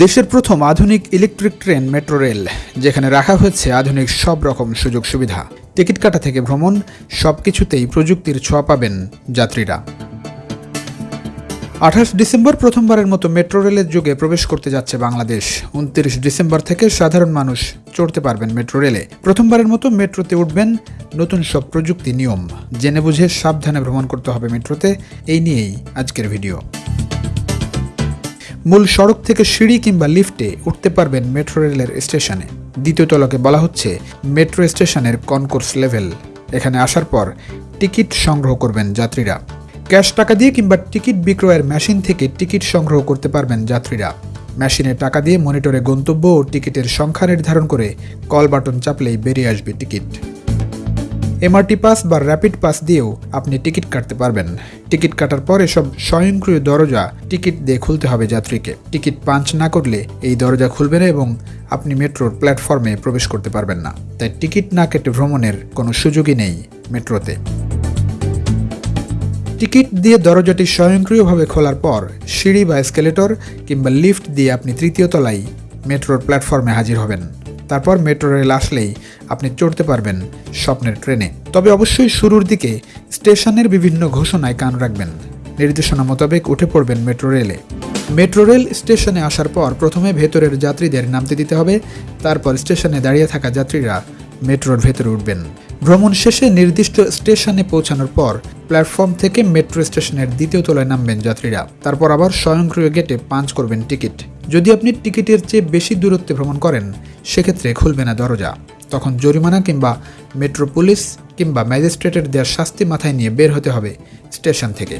দেশের প্রথম আধুনিক ইলেকট্রিক ট্রেন, মেট্রো রেল, যেখানে রাখা হয়েছে আধুনিক সব রকম সুযোগ সুবিধা। টিকিট কাটা থেকে ভ্রমণ সব কিছুতেই প্রযুক্তির ছোঁয়া পাবেন যাত্রীরা। আঠাশ ডিসেম্বর প্রথমবারের মতো মেট্রো রেলের যুগে প্রবেশ করতে যাচ্ছে বাংলাদেশ। উনত্রিশ ডিসেম্বর থেকে সাধারণ মানুষ চড়তে পারবেন মেট্রো রেলে। প্রথমবারের মতো মেট্রোতে উঠবেন নতুন সব প্রযুক্তি নিয়ম। জেনে বুঝে সাবধানে ভ্রমণ করতে হবে মেট্রোতে। এই নিয়েই আজকের ভিডিও। মূল সড়ক থেকে সিঁড়ি কিংবা লিফটে উঠতে পারবেন মেট্রো রেলের স্টেশনে। দ্বিতীয় তলকে বলা হচ্ছে মেট্রো স্টেশনের কনকোর্স লেভেল। এখানে আসার পর টিকিট সংগ্রহ করবেন যাত্রীরা। ক্যাশ টাকা দিয়ে কিংবা টিকিট বিক্রয়ের মেশিন থেকে টিকিট সংগ্রহ করতে পারবেন যাত্রীরা। মেশিনে টাকা দিয়ে মনিটরে গন্তব্য ও টিকিটের সংখ্যা নির্ধারণ করে কল বাটন চাপলেই বেরিয়ে আসবে টিকিট। এমআরটি পাস বা র্যাপিড পাস দিয়েও আপনি টিকিট কাটতে পারবেন। টিকিট কাটার পর এসব স্বয়ংক্রিয় দরজা টিকিট দিয়ে খুলতে হবে যাত্রীকে। টিকিট পাঞ্চ না করলে এই দরজা খুলবে না এবং আপনি মেট্রোর প্ল্যাটফর্মে প্রবেশ করতে পারবেন না। তাই টিকিট না কেটে ভ্রমণের কোনো সুযোগই নেই মেট্রোতে। টিকিট দিয়ে দরজাটি স্বয়ংক্রিয়ভাবে খোলার পর সিঁড়ি বা স্কেলেটর কিংবা লিফট দিয়ে আপনি তৃতীয় তলায় মেট্রোর প্ল্যাটফর্মে হাজির হবেন। তারপর মেট্রো রেল আসলেই আপনি চড়তে পারবেন স্বপ্নের ট্রেনে। তবে অবশ্যই শুরুর দিকে স্টেশনের বিভিন্ন ঘোষণায় কান রাখবেন। নির্দেশনা মোতাবেক উঠে পড়বেন মেট্রো রেলে। মেট্রো রেল স্টেশনে আসার পর প্রথমে ভেতরের যাত্রীদের নামতে দিতে হবে, তারপর স্টেশনে দাঁড়িয়ে থাকা যাত্রীরা মেট্রোর ভেতরে উঠবেন। ভ্রমণ শেষে নির্দিষ্ট স্টেশনে পৌঁছানোর পর প্ল্যাটফর্ম থেকে মেট্রো স্টেশনের দ্বিতীয় তলায় নামবেন যাত্রীরা। তারপর আবার স্বয়ংক্রিয় গেটে পাঞ্চ করবেন টিকিট। যদি আপনি টিকিটের চেয়ে বেশি দূরত্বে ভ্রমণ করেন, সেক্ষেত্রে খুলবে না দরজা। তখন জরিমানা কিংবা মেট্রো পুলিশ কিংবা ম্যাজিস্ট্রেটের দেওয়ার শাস্তি মাথায় নিয়ে বের হতে হবে স্টেশন থেকে।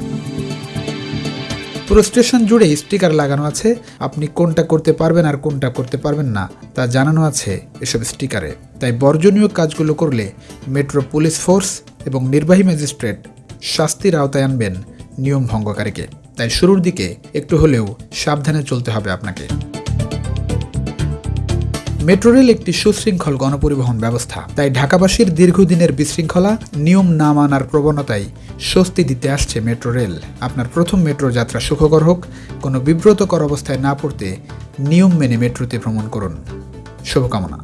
পুরো স্টেশন জুড়ে স্টিকার লাগানো আছে। আপনি কোনটা করতে পারবেন আর কোনটা করতে পারবেন না, তা জানানো আছে এসব স্টিকারে। তাই বর্জনীয় কাজগুলো করলে মেট্রো পুলিশ ফোর্স এবং নির্বাহী ম্যাজিস্ট্রেট শাস্তির আওতায় আনবেন নিয়ম ভঙ্গকারীকে। তাই শুরুর দিকে একটু হলেও সাবধানে চলতে হবে আপনাকে। মেট্রো রেল একটি সুশৃঙ্খল গণপরিবহন ব্যবস্থা। তাই ঢাকাবাসীর দীর্ঘদিনের বিশৃঙ্খলা, নিয়ম না মানার প্রবণতায় স্বস্তি দিতে আসছে মেট্রো রেল আপনার প্রথম মেট্রো যাত্রা সুখকর হোক, কোনো বিব্রতকর অবস্থায় না পড়তে নিয়ম মেনে মেট্রোতে ভ্রমণ করুন। শুভকামনা।